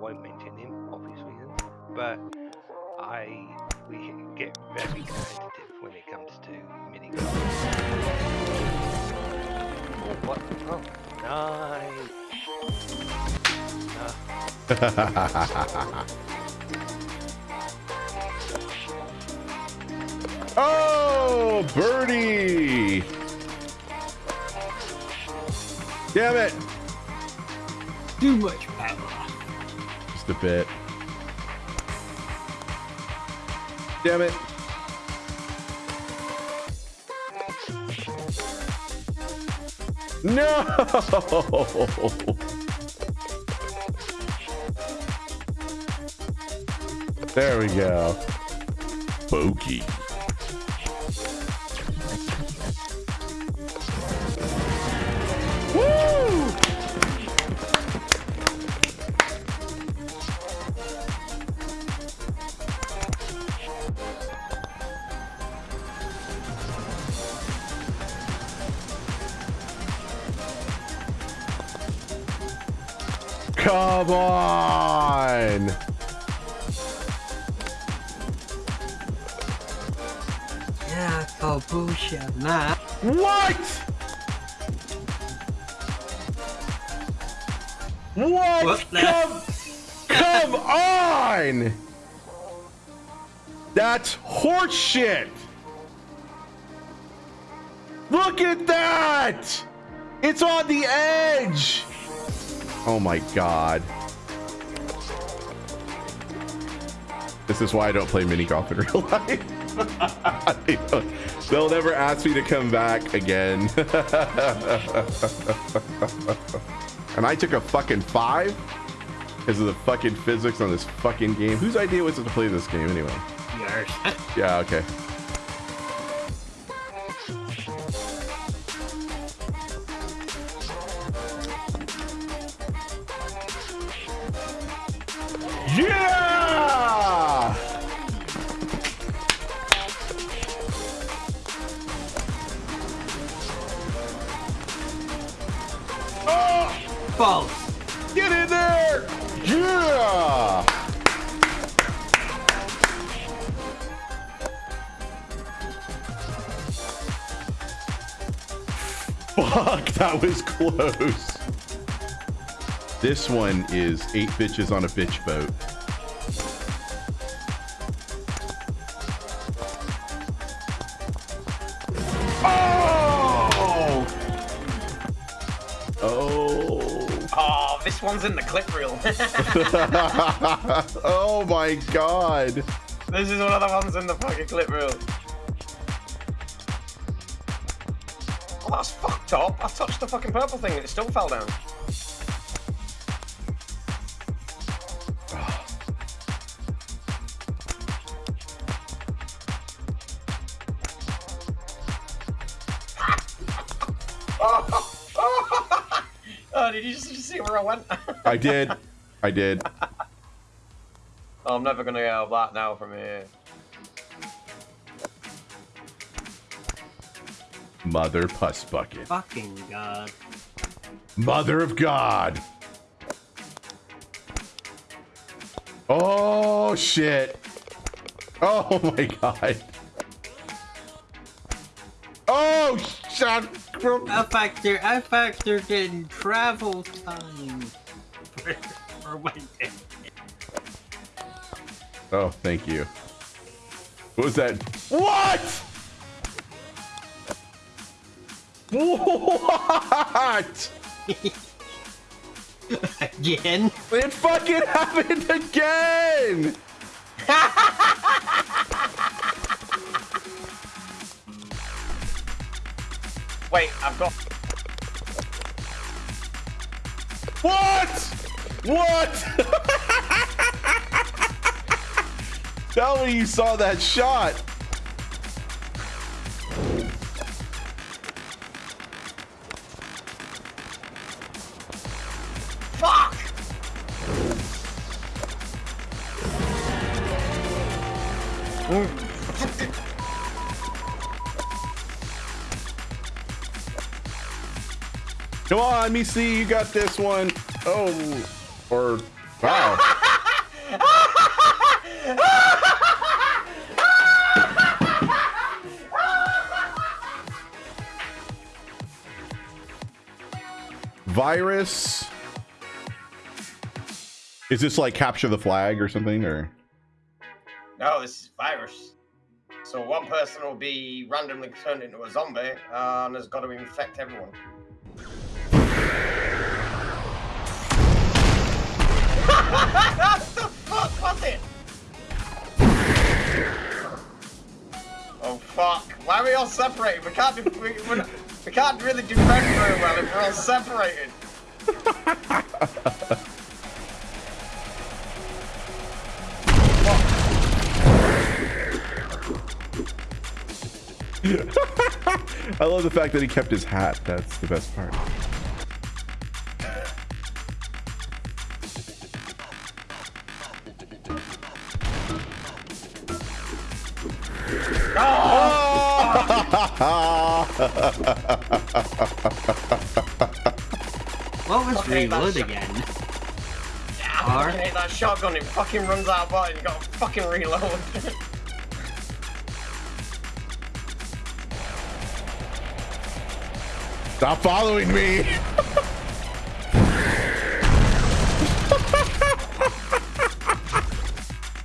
won't mention him, obvious reasons, but I we can get very competitive when it comes to mini golf. Oh, what? Oh, nice. oh, birdie! Damn it! Too much power. A bit. Damn it. No! There we go. Bogey. Come on! Yeah, call bullshit, nah. What? What? What Come, come on! That's horseshit! Look at that! It's on the edge! Oh my god. This is why I don't play mini golf in real life. they they'll never ask me to come back again. and I took a fucking five because of the fucking physics on this fucking game. Whose idea was it to play this game anyway? Yours. Yeah, okay. False. get in there! Yeah! Fuck, that was close. This one is eight bitches on a bitch boat. This one's in the clip reel. oh my god! this is one of the ones in the fucking clip reel. Oh, that's fucked up. I touched the fucking purple thing and it still fell down. Oh, did you just see where I went? I did. I did. Oh, I'm never gonna get out of that now from here. Mother Puss Bucket. Fucking god. Mother of God. Oh shit. Oh my god. Oh shit. I factor, I factored in travel time for, for my day. Oh, thank you. What was that? What? What? Again? It fucking happened again! Wait, I've got. What? What? Tell me you saw that shot. Fuck! Mm. Come on, let me see. You got this one. Oh, or Wow. Virus. Is this like capture the flag or something or? No, this is virus. So one person will be randomly turned into a zombie uh, and has got to infect everyone. What the fuck was it? Oh fuck! Why are we all separated? We can't do, we, we can't really defend very well if we're all separated. I love the fact that he kept his hat. That's the best part. What was Okay, that's reload again? Yeah, R? I fucking hate that shotgun. It fucking runs out of button. You gotta fucking reload. Stop following me.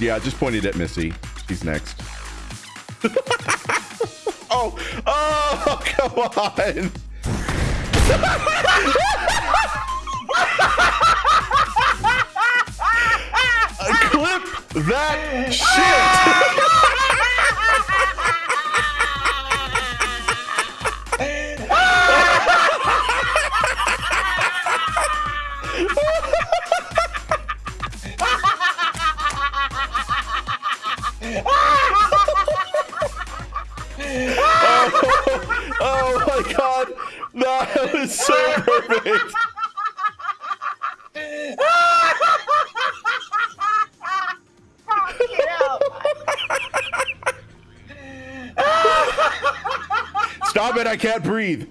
yeah, I just pointed at Missy. She's next. oh, oh, come on. Clip that shit. Stop it, I can't breathe.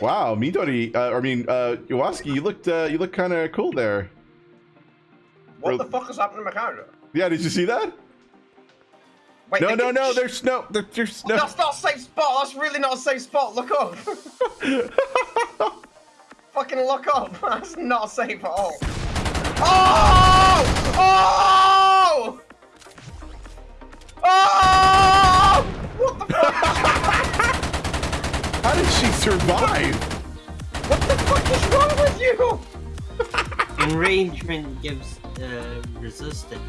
Wow, Midori, uh, I mean, uh, Iwaski, you looked, uh, you look kind of cool there. what the fuck is happening to my character? Yeah, did you see that? Wait, No, no, no, there's no, there's no. That's not a safe spot. That's really not a safe spot. Look up. Fucking look up. That's not safe at all. Oh! Oh! Oh! What the fuck? How did she survive? What the fuck is wrong with you? Enragement gives uh, resistance.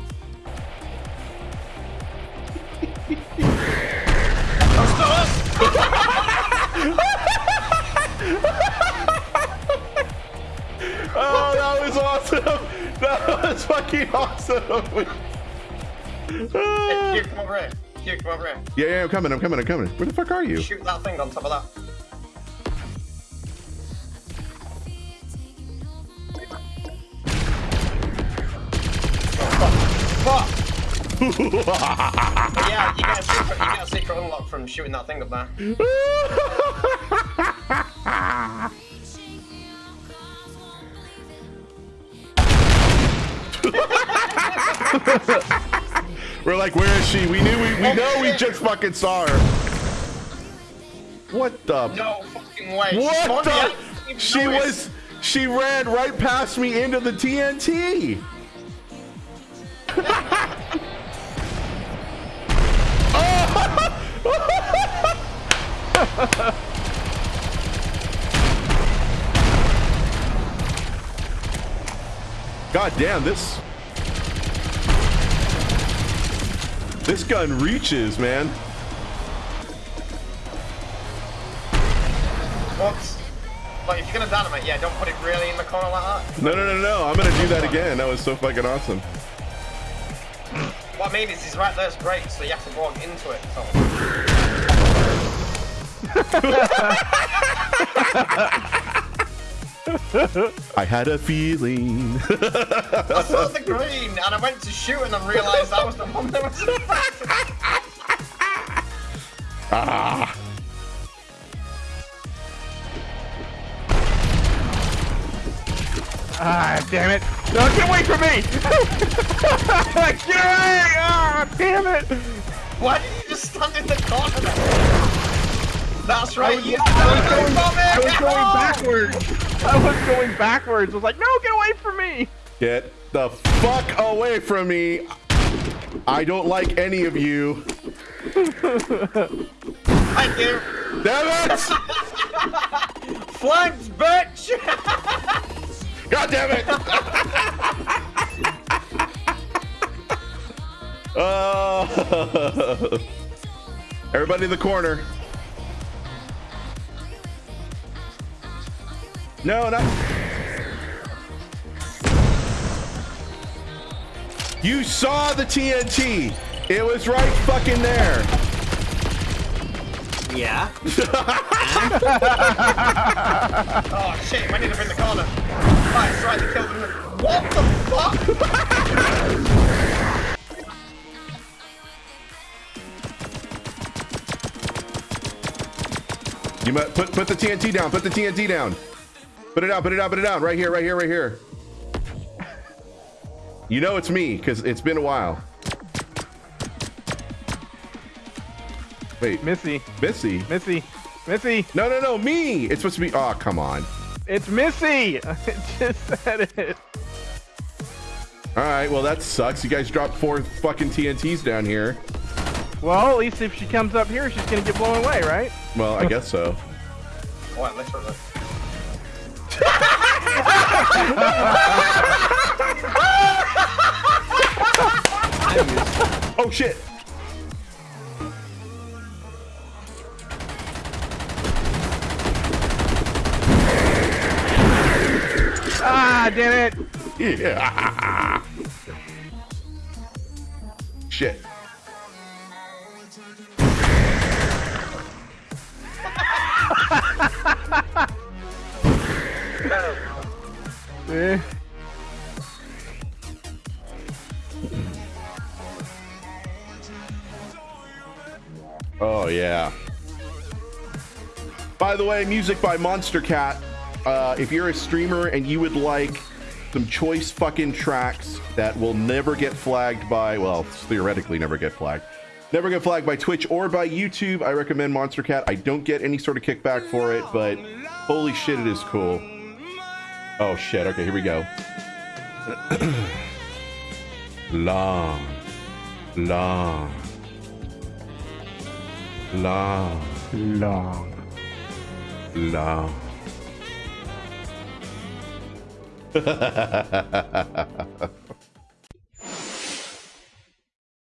Oh, that was awesome! That was fucking awesome! Hey, Ah. Come over here. Q, come over here. yeah, yeah, I'm coming, I'm coming, I'm coming. Where the fuck are you? Shoot that thing on top of that. Yeah, you get a secret. You get a secret unlock from shooting that thing up there. We're like, where is she? We knew we, we know we just fucking saw her. What the? No fucking way. What the? She was, she ran right past me into the TNT. God damn, this This gun reaches, man. Whoops. Like, if you're gonna dynamite, yeah, don't put it really in the corner like that. No, no, no, no. I'm gonna do that again. That was so fucking awesome. What I mean is, he's right there. there's great, so you have to walk into it. So. I had a feeling. I saw the green, and I went to shoot, and I realised that was the one that was infected. ah. Ah, damn it. No, get away from me! get away! Ah, damn it! Why did you just stand in the corner there? That's right, was- you I was going- from it! I was going backwards. I was going backwards. I was like, no, get away from me! Get the fuck away from me. I don't like any of you. Thank you. Damn it! Flanked, bitch! God damn it! Uh, everybody in the corner. No, not. You saw the TNT. It was right fucking there. Yeah. oh shit, I need to bring the corner. Right, it's right, they killed him. What the fuck? You might put put the TNT down. Put the TNT down. Put it down. Put it down. Put it down. Right here. Right here. Right here. You know it's me because it's been a while. Wait, Missy, Missy. Missy, Missy, No, no, no, me. It's supposed to be. Oh, come on. it's Missy! I just said it. All right. Well, that sucks. You guys dropped four fucking TNTs down here. Well, at least if she comes up here, she's gonna get blown away, right? Well, I guess so. What, literally? Oh shit. Ah, damn it! Yeah. Shit. Oh yeah. By the way, music by Monstercat. Uh, if you're a streamer and you would like some choice fucking tracks that will never get flagged by, well, theoretically never get flagged, never get flagged by Twitch or by YouTube, I recommend Monstercat. I don't get any sort of kickback for it, but holy shit, it is cool. Oh shit. Okay, here we go. long, long, long, Long. long.